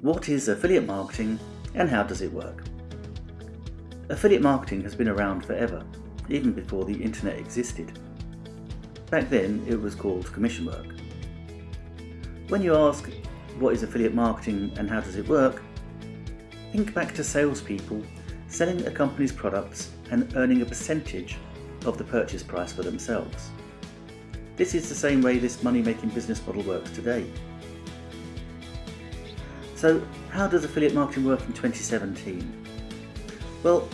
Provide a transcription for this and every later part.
What is affiliate marketing and how does it work? Affiliate marketing has been around forever, even before the internet existed. Back then it was called commission work. When you ask what is affiliate marketing and how does it work, think back to salespeople selling a company's products and earning a percentage of the purchase price for themselves. This is the same way this money-making business model works today. So how does affiliate marketing work in 2017? Well,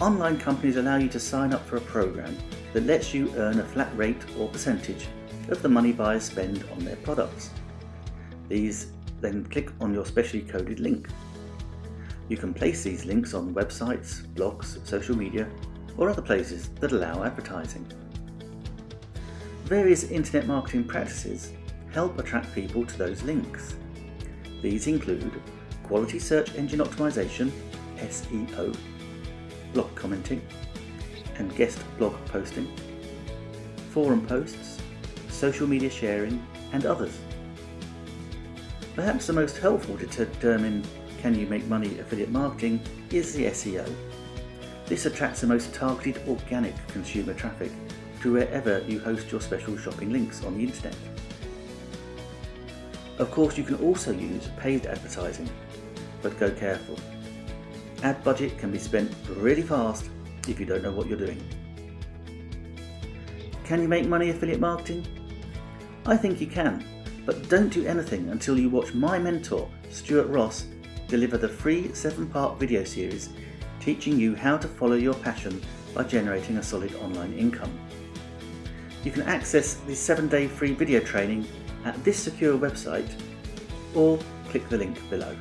online companies allow you to sign up for a program that lets you earn a flat rate or percentage of the money buyers spend on their products. These then click on your specially coded link. You can place these links on websites, blogs, social media or other places that allow advertising. Various internet marketing practices help attract people to those links. These include quality search engine optimization, SEO, blog commenting, and guest blog posting, forum posts, social media sharing, and others. Perhaps the most helpful to determine can you make money affiliate marketing is the SEO. This attracts the most targeted organic consumer traffic to wherever you host your special shopping links on the internet. Of course you can also use paid advertising, but go careful. Ad budget can be spent really fast if you don't know what you're doing. Can you make money affiliate marketing? I think you can, but don't do anything until you watch my mentor, Stuart Ross, deliver the free 7-part video series teaching you how to follow your passion by generating a solid online income. You can access the 7-day free video training at this secure website or click the link below.